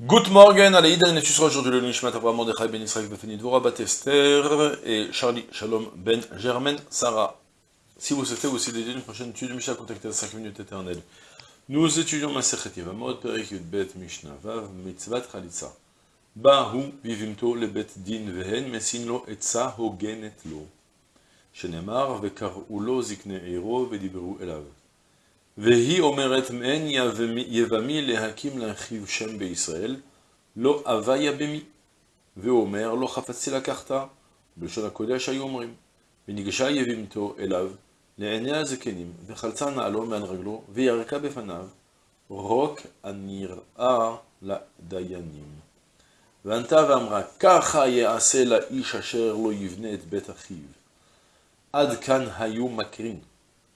Good morning, allez, Idan et Tusra, aujourd'hui le Nishmat Abraham Mordechai Ben Israël Befeni Dvorah Batester et Charlie Shalom Ben Germain Sarah. Si vous souhaitez aussi dédier une prochaine étude, Mishnah, contactez à 5 minutes éternelles. Nous étudions Masechet Yevamot, Perek Yud Bet Mishnah Vav, Mitzvat Khalitsa. Bahu vivimto le bet din vehen mesin lo etza hogenet lo. Shenemar vekar'u lo zikne ero vedibru elav. והיא אומרת מעין יבמי להקים לאחיו שם בישראל, לא אבה יבמי. והוא אומר, לא חפצתי לקחת, בלשון הקודש היו אומרים. וניגשה יבימתו אליו, לעיני הזקנים, וחלצה נעלו מעל רגלו, וירקה בפניו, רוק הנראה לדיינים. וענתה ואמרה, ככה יעשה לאיש אשר לא יבנה את בית אחיו. עד כאן היו מקרין.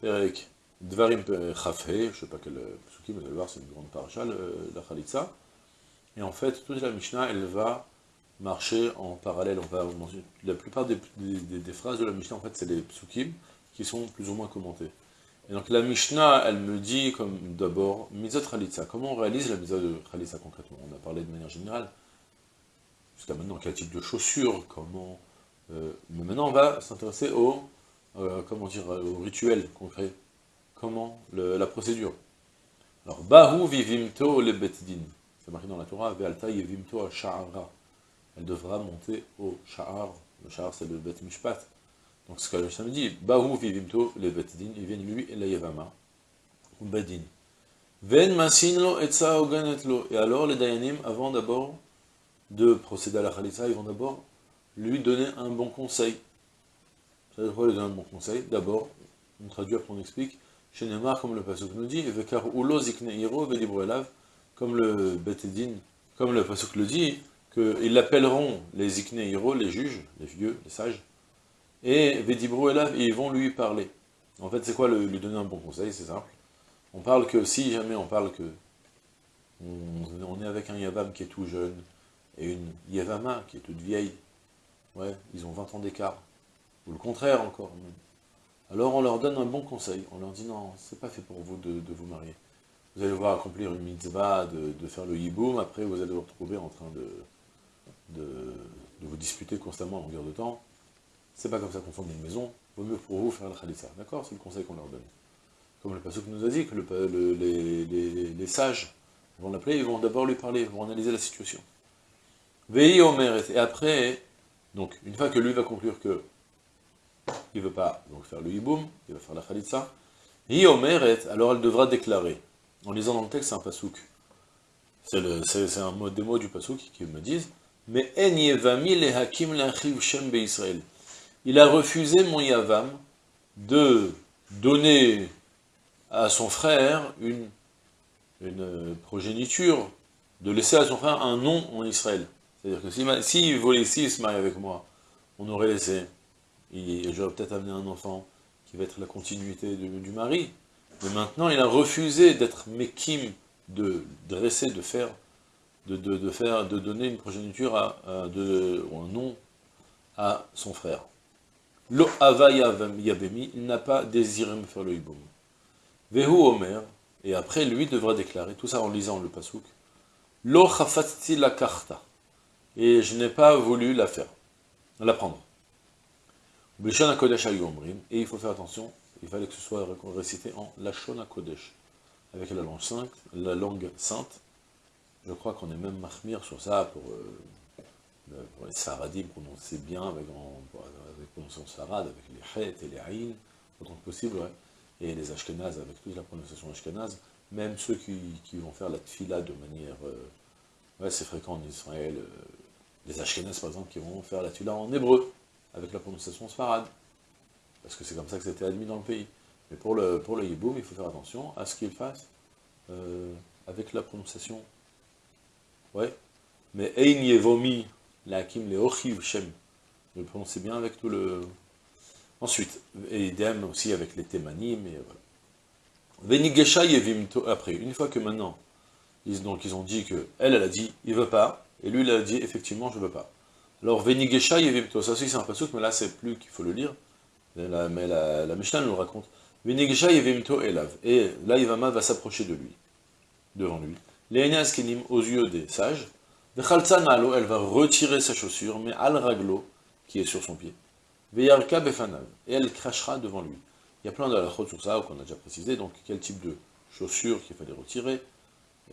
Perek Dvarim Chafhe, je ne sais pas quel psukim, vous allez voir, c'est une grande paracha, la Khalitsa. Et en fait, toute la Mishnah, elle va marcher en parallèle. On va la plupart des, phrases de la Mishnah, en fait, c'est les psukim qui sont plus ou moins commentés. Et donc la Mishnah, elle me dit comme d'abord, Mizot Khalitsa. Comment on réalise la Mizot de Khalitsa concrètement? On a parlé de manière générale. Jusqu'à maintenant, quel type de chaussures, comment... Euh, mais maintenant, on va s'intéresser au euh, comment dire, au rituel concret. Comment le, La procédure. Alors, Bahu vivimto le betdin. C'est marqué dans la Torah, Ve'alta yevimto a sha'ara. Elle devra monter au sha'ar. Le sha'ar, c'est le bet mishpat. Donc, ce que le me dit, Bahu vivimto le betdin. Il vient lui et la yevama. Ou bedin. Ven masinlo etza oganetlo. Et alors, les dayanim, avant d'abord de procéder à la khalitsa, ils vont d'abord lui donner un bon conseil. Dire quoi bon conseil D'abord, on traduit après on explique, chez comme le Pasuk nous dit, Vekar ulo zikne comme le Betedin, comme le Pasuk le dit, qu'ils l'appelleront les zikne les juges, les vieux, les sages, et Vedibro elav, et ils vont lui parler. En fait, c'est quoi le, lui donner un bon conseil? C'est simple. On parle que, si jamais on parle que on, on est avec un Yavam qui est tout jeune, et une Yavama qui est toute vieille, Ouais, ils ont 20 ans d'écart. Ou le contraire encore. Alors on leur donne un bon conseil. On leur dit non, c'est pas fait pour vous de, vous marier. Vous allez voir accomplir une mitzvah, de, faire le yiboum, après vous allez vous retrouver en train de, de, vous disputer constamment en longueur de temps. C'est pas comme ça qu'on forme une maison. Vaut mieux pour vous faire le khalissa. D'accord? C'est le conseil qu'on leur donne. Comme le pasuk nous a dit, que le, les, les, sages vont l'appeler, ils vont d'abord lui parler, ils vont analyser la situation. Veillez au Et après, donc, une fois que lui va conclure que il ne veut pas donc, faire le hiboum, il va faire la khalitsa, alors elle devra déclarer. En lisant dans le texte, c'est un pasouk. C'est un mot, des mots du pasouk qui me disent Mais le hakim shem Israël. Il a refusé mon yavam de donner à son frère une, une progéniture, de laisser à son frère un nom en Israël. C'est-à-dire que s'il si, voulait, s'il se marie avec moi, on aurait laissé, et j'aurais peut-être amené un enfant qui va être la continuité du mari, mais maintenant il a refusé d'être mekim, de dresser, de faire, de, donner une progéniture à, ou un nom à son frère. Lo ava yabemi, il n'a pas désiré me faire le hiboum. Vehu omer, et après lui devra déclarer, tout ça en lisant le pasouk, Lo la karta et je n'ai pas voulu la faire, la prendre. Et il faut faire attention, il fallait que ce soit récité en Lachon Kodesh, avec la langue sainte, la langue sainte. Je crois qu'on est même mahmir sur ça pour, euh, les saradim prononcer bien, avec, avec prononciation sarad, avec les chet et les haïn, autant que possible, ouais. et les ashkenazes avec toute la prononciation ashkenaz, même ceux qui, qui, vont faire la tfila de manière... Euh, ouais, c'est fréquent en Israël, euh, les Ashkenazes, par exemple, qui vont faire la tula en hébreu, avec la prononciation sfarad, parce que c'est comme ça que c'était admis dans le pays. Mais pour le, pour le hiboum, il faut faire attention à ce qu'il fasse euh, avec la prononciation Ouais. Mais Ein Yevomi, la Hakim Leochiv Shem. Le prononcez bien avec tout le... Ensuite, et idem aussi avec les Thémanim, et voilà. Venigesha Yevimto, après, une fois que maintenant, ils, donc ils ont dit que, elle, elle a dit, il veut pas, et lui, il a dit, effectivement, je veux pas. Alors, Venigesha Yevimto, ça aussi c'est un pasuk, mais là, c'est plus qu'il faut le lire, mais la, Mishnah nous raconte. Venigesha Yevimto Elav, et là, Ivama va s'approcher de lui, devant lui. Les Kenim, aux yeux des sages, Nalo, elle va retirer sa chaussure, mais Al Raglo, qui est sur son pied. Veyarka Befanav, et elle crachera devant lui. Il y a plein de halachot sur ça, qu'on a déjà précisé, donc quel type de chaussure qu'il fallait retirer,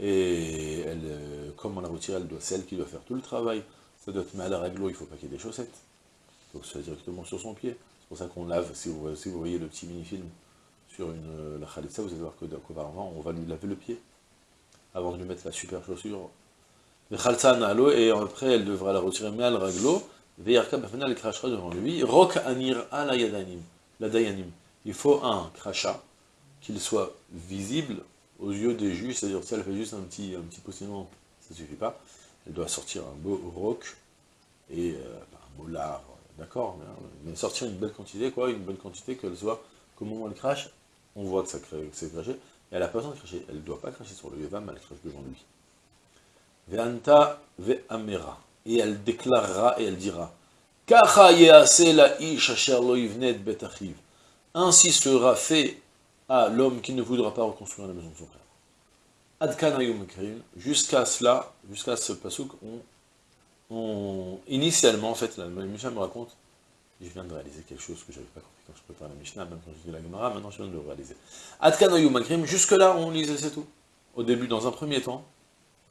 et elle, euh, comment la retirer, elle doit, celle qui doit faire tout le travail, ça doit être mal à raglo, il ne faut pas qu'il y ait des chaussettes, donc ça directement sur son pied, c'est pour ça qu'on lave, si vous, voyez le petit mini-film sur euh, la khalitsa, vous allez voir qu'auparavant, on va lui laver le pied, avant de lui mettre la super chaussure, et après elle devra la retirer mal raglo, Veyarka elle crachera devant lui, Rok Anir la Yadanim, la Dayanim, il faut un crachat, qu'il soit visible aux yeux des juges, c'est-à-dire si elle fait juste un petit, un petit ça ne suffit pas, elle doit sortir un beau roc, et euh, un beau lard, d'accord, mais, sortir une belle quantité, quoi, une bonne quantité, qu'elle soit, comment elle crache, on voit que ça c'est craché, et elle n'a pas besoin de cracher, elle ne doit pas cracher sur le Yevam, elle crache devant lui. Ve'anta ve'amera, et elle déclarera et elle dira, Kacha la asher lo yivnet ainsi sera fait à l'homme qui ne voudra pas reconstruire la maison de son frère. Jusqu'à cela, jusqu'à ce pasouk, on, initialement, en fait, la Mishnah me raconte, je viens de réaliser quelque chose que je n'avais pas compris quand je préparais la Mishnah, même quand je dis la Gemara, maintenant je viens de le réaliser. Adkan jusque-là, on lisait, c'est tout. Au début, dans un premier temps,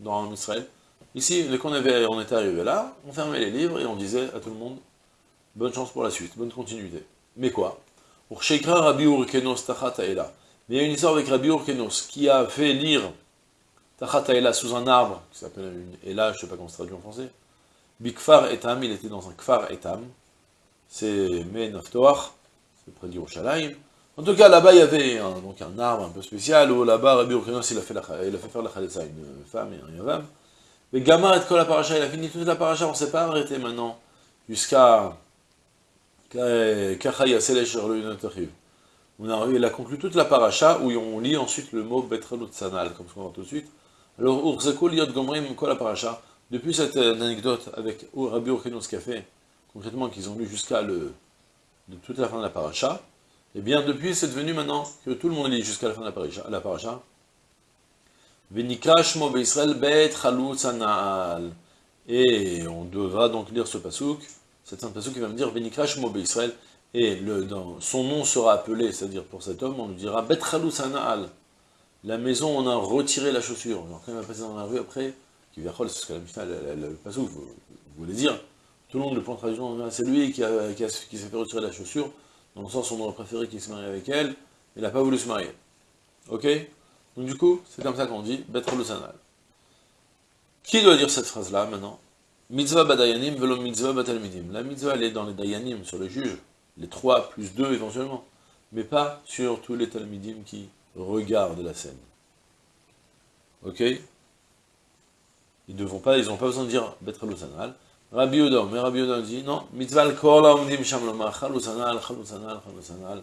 dans Israël, ici, dès qu'on on était arrivé là, on fermait les livres et on disait à tout le monde, bonne chance pour la suite, bonne continuité. Mais quoi? Shekra Rabbi Urkenos Tachataela. Mais il y a une histoire avec Rabbi Urkenos qui a fait lire Tachataela sous un arbre, qui s'appelle une Ela, je ne sais pas comment se traduit en français. Bikfar Etam, il était dans un Kfar Etam. C'est Menaftoach, c'est près d'Yerushalayim. En tout cas, là-bas, il y avait un, donc un arbre un peu spécial, où là-bas, Rabbi Urkenos, il a fait, il a fait faire la Khalitsa, une femme et un yavam. Mais Gamma et la paracha, il a fini toute la paracha, on ne s'est pas arrêté maintenant, jusqu'à on a, il a conclu toute la paracha où on lit ensuite le mot Betralut Sanal, comme ce qu'on voit tout de suite. Alors, Urzeko Liot Gomrim, la paracha? Depuis cette anecdote avec Rabbi a fait, concrètement, qu'ils ont lu jusqu'à le, de toute la fin de la paracha, et eh bien depuis c'est devenu maintenant que tout le monde lit jusqu'à la fin de la paracha. La paracha. Et on devra donc lire ce pasouk c'est un passage qui va me dire Venikrash Mobe Israël, et dans, son nom sera appelé, c'est-à-dire pour cet homme, on lui dira Bet. La maison, on a retiré la chaussure. Il va passer dans la rue après, qui vient c'est ce que la Mishnah, le passage, vous, voulez dire, tout le monde le prend tradition, c'est lui qui, qui, s'est fait retirer la chaussure, dans le sens où on aurait préféré qu'il se marie avec elle, il n'a pas voulu se marier. Ok? Donc du coup, c'est comme ça qu'on dit Bet Sanal. Qui doit dire cette phrase-là maintenant? Mitzvah badayanim velo mitzvah batalmidim. La mitzvah, elle est dans les dayanim, sur les juges, les trois plus deux éventuellement, mais pas sur tous les talmidim qui regardent la scène. Ok? Ils ne pas, ils n'ont pas besoin de dire betrelu sanal. Rabbi Yodom, mais Rabbi Yodom dit non, mitzvah al-kol omdim sham lomar, sanal, sanal, sanal.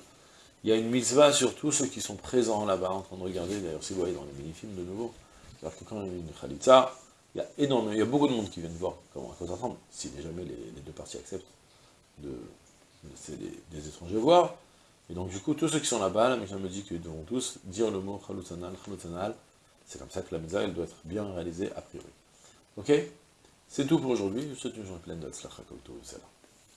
Il y a une mitzvah sur tous ceux qui sont présents là-bas en train de regarder, d'ailleurs si vous voyez dans les mini-films de nouveau, c'est-à-dire que quand il y a une khalitza, il y a énormément, il y a beaucoup de monde qui viennent voir comment ça ressemble, si jamais les, deux parties acceptent de laisser des, étrangers voir. Et donc du coup, tous ceux qui sont là-bas, la me dit qu'ils devront tous dire le mot Khaloutanal, Khaloutanal. C'est comme ça que la mitzvah, elle doit être bien réalisée a priori. Ok? C'est tout pour aujourd'hui, je vous souhaite une journée pleine de Tzlachak